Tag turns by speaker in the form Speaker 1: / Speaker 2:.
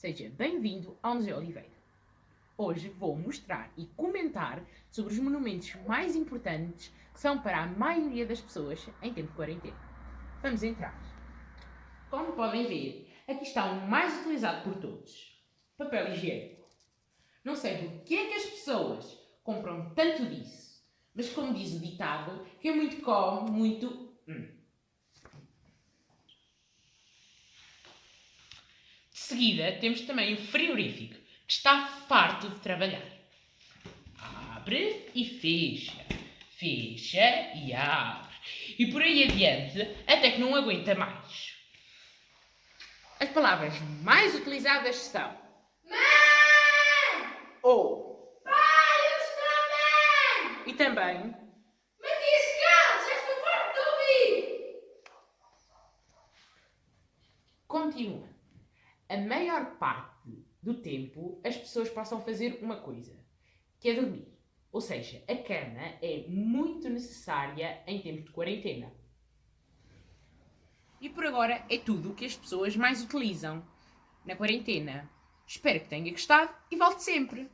Speaker 1: Seja bem-vindo ao Museu Oliveira. Hoje vou mostrar e comentar sobre os monumentos mais importantes que são para a maioria das pessoas em tempo de quarentena. Vamos entrar. Como podem ver, aqui está o mais utilizado por todos. Papel higiênico. Não sei por que é que as pessoas compram tanto disso, mas como diz o ditado, quem muito come, muito... Hum. Seguida, temos também o frigorífico, que está farto de trabalhar. Abre e fecha, fecha e abre. E por aí adiante, até que não aguenta mais. As palavras mais utilizadas são
Speaker 2: Mãe!
Speaker 1: ou
Speaker 2: Pai, eu estou bem!
Speaker 1: e também continua. A maior parte do tempo as pessoas passam a fazer uma coisa, que é dormir. Ou seja, a cama é muito necessária em tempo de quarentena. E por agora é tudo o que as pessoas mais utilizam na quarentena. Espero que tenha gostado e volte sempre!